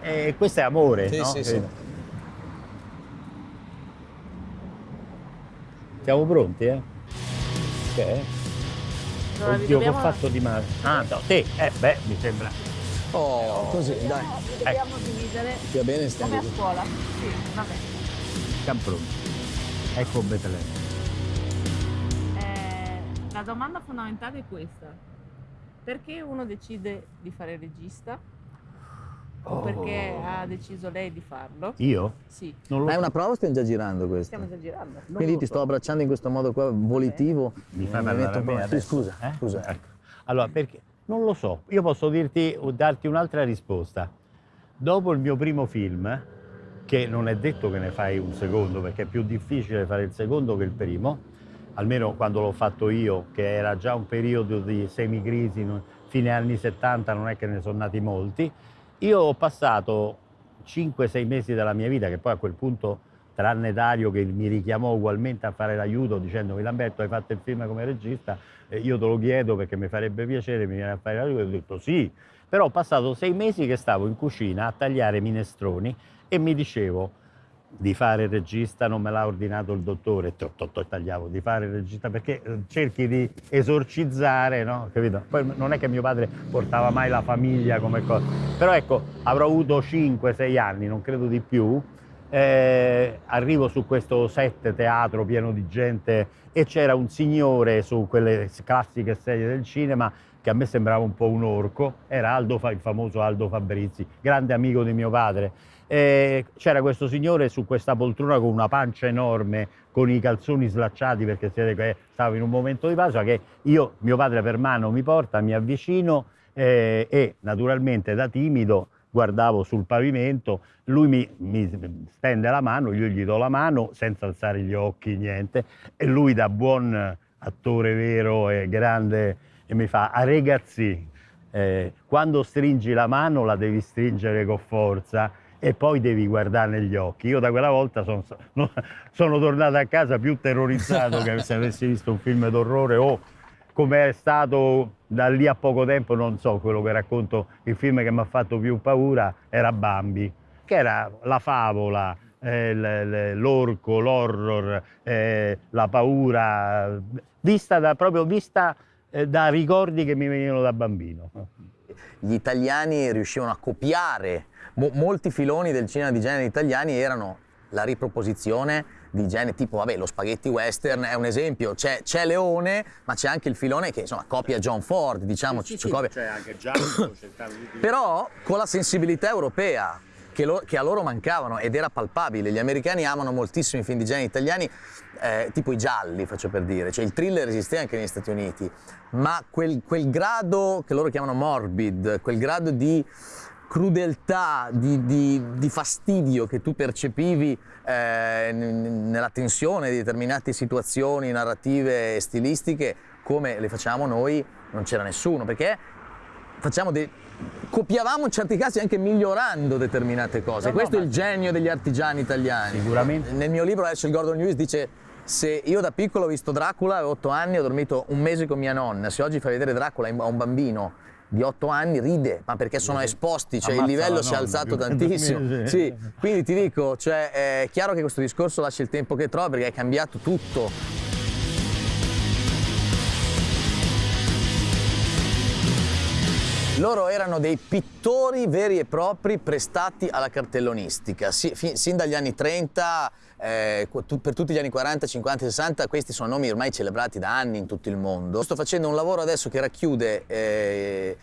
E questo è amore, Sì, no? sì, sì. Siamo pronti, eh? È? Allora, Oddio, che ho dobbiamo- fatto di male. Ah, no, te, eh, beh, mi sembra. Oh, così, dai. Li dobbiamo dividere Stia bene, stiamo come a scuola. Sì, vabbè. Siamo pronti. Ecco Betlemme. Eh, la domanda fondamentale è questa. Perché uno decide di fare regista? O perché Oh. ha deciso lei di farlo? Io? Sì, Non lo Ma è una prova o stiamo già girando questo? stiamo già girando. Non Quindi ti so. sto abbracciando in questo modo qua volitivo. Mi fai Mi parlare metto a un po'- me sì, adesso, scusa, eh? scusa. Ecco. Allora, perché? Non lo so. Io posso dirti o darti un'altra risposta. Dopo il mio primo film, che non è detto che ne fai un secondo, perché è più difficile fare il secondo che il primo, almeno quando l'ho fatto io, che era già un periodo di semicrisi, fine anni 70, non è che ne sono nati molti, io ho passato 5-6 mesi della mia vita, che poi a quel punto, tranne Dario che mi richiamò ugualmente a fare l'aiuto dicendomi Lamberto hai fatto il film come regista, io te lo chiedo perché mi farebbe piacere, mi viene a fare l'aiuto, e ho detto sì, però ho passato sei mesi che stavo in cucina a tagliare minestroni e mi dicevo di fare regista non me l'ha ordinato il dottore, to- to- tagliavo di fare regista perché eh, cerchi di esorcizzare, no? Capito? Poi non è che mio padre portava mai la famiglia come cosa, però ecco, avrò avuto 5-6 anni, non credo di più, eh, arrivo su questo set teatro pieno di gente e c'era un signore su quelle classiche sedie del cinema che a me sembrava un po' un orco, era Aldo, il famoso Aldo Fabrizi, grande amico di mio padre. E c'era questo signore su questa poltrona con una pancia enorme, con i calzoni slacciati perché stavo in un momento di pausa che io, mio padre per mano mi porta, mi avvicino eh, e naturalmente da timido guardavo sul pavimento, lui mi, mi stende la mano, io gli do la mano senza alzare gli occhi, niente, e lui da buon attore vero e grande e mi fa, a ragazzi, eh, quando stringi la mano la devi stringere con forza e poi devi guardare negli occhi. Io da quella volta son- no- sono tornato a casa più terrorizzato che se avessi visto un film d'orrore o come è stato da lì a poco tempo, non so quello che racconto, il film che mi ha fatto più paura era Bambi, che era la favola, eh, l'orco, l'horror, eh, la paura, vista da, proprio vista eh, da ricordi che mi venivano da bambino. Gli italiani riuscivano a copiare mo- molti filoni del cinema di genere italiani erano la riproposizione di generi tipo, vabbè, lo spaghetti western è un esempio, c'è, c'è Leone, ma c'è anche il filone che insomma copia John Ford, diciamo, ci copia- cioè anche Giacomo di però con la sensibilità europea che, lo- che a loro mancavano ed era palpabile. Gli americani amano moltissimo i film di genere italiani, eh, tipo i gialli, faccio per dire, cioè il thriller esisteva anche negli Stati Uniti, ma quel, quel grado che loro chiamano morbid, quel grado di crudeltà, di, di- di fastidio che tu percepivi eh, nella tensione di determinate situazioni narrative e stilistiche, come le facciamo noi, non c'era nessuno, perché facciamo dei... copiavamo in certi casi anche migliorando determinate cose. No, no, Questo è ma- il genio degli artigiani italiani. Sicuramente. Nel mio libro Herschel Gordon Lewis dice se io da piccolo ho visto Dracula, avevo 8 anni, ho dormito un mese con mia nonna, se oggi fai vedere Dracula a un bambino di 8 anni ride, ma perché sono esposti, cioè il Ammazza livello la si è alzato tantissimo. sì. Sì, quindi ti dico, cioè, è chiaro che questo discorso lascia il tempo che trova perché è cambiato tutto. Loro erano dei pittori veri e propri prestati alla cartellonistica. Si- fi- sin dagli anni 30, eh, per tutti gli anni 40, 50, 60, questi sono nomi ormai celebrati da anni in tutto il mondo. Sto facendo un lavoro adesso che racchiude eh,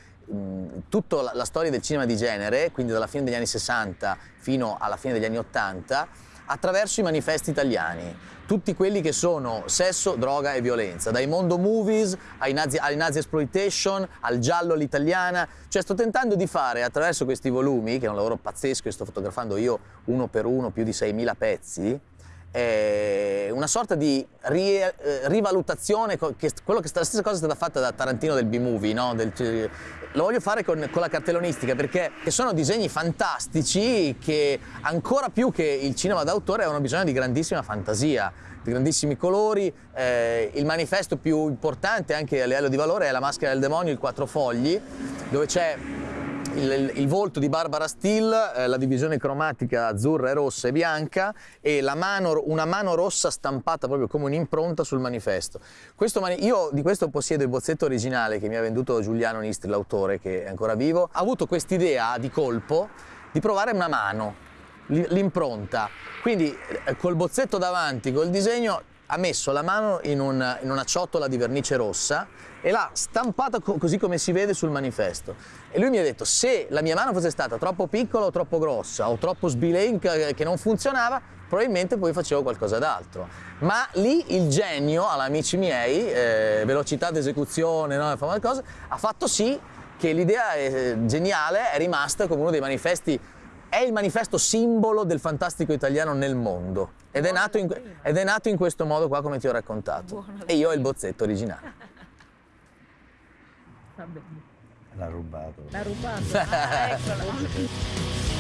tutta la, la storia del cinema di genere, quindi dalla fine degli anni 60 fino alla fine degli anni 80, attraverso i manifesti italiani. Tutti quelli che sono sesso, droga e violenza, dai mondo movies ai nazi, ai nazi exploitation, al giallo all'italiana. Cioè sto tentando di fare attraverso questi volumi, che è un lavoro pazzesco che sto fotografando io uno per uno, più di 6.000 pezzi, una sorta di ri- eh, rivalutazione, che, quello che la stessa cosa è stata fatta da Tarantino del B-movie, no? Del- lo voglio fare con, con la cartellonistica perché sono disegni fantastici che ancora più che il cinema d'autore hanno bisogno di grandissima fantasia, di grandissimi colori. Eh, il manifesto più importante anche a livello di valore è La maschera del demonio, il quattro fogli, dove c'è il, il volto di Barbara Steele, eh, la divisione cromatica azzurra e rossa e bianca e mano, una mano rossa stampata proprio come un'impronta sul manifesto. Questo mani- io di questo possiedo il bozzetto originale che mi ha venduto Giuliano Nistri, l'autore che è ancora vivo. Ha avuto quest'idea di colpo di provare una mano, l'impronta. Quindi eh, col bozzetto davanti, col disegno, ha messo la mano in, un- in una ciotola di vernice rossa e l'ha stampata co- così come si vede sul manifesto. E lui mi ha detto, se la mia mano fosse stata troppo piccola o troppo grossa o troppo sbilenca eh, che non funzionava, probabilmente poi facevo qualcosa d'altro. Ma lì il genio, amici miei, eh, velocità d'esecuzione, no? ha fatto sì che l'idea eh, geniale è rimasta come uno dei manifesti, è il manifesto simbolo del fantastico italiano nel mondo. Ed è, nato in, ed è nato in questo modo qua come ti ho raccontato. Buono. E io ho il bozzetto originale. Va bene. L'ha rubato. L'ha rubato. Ah, eccola.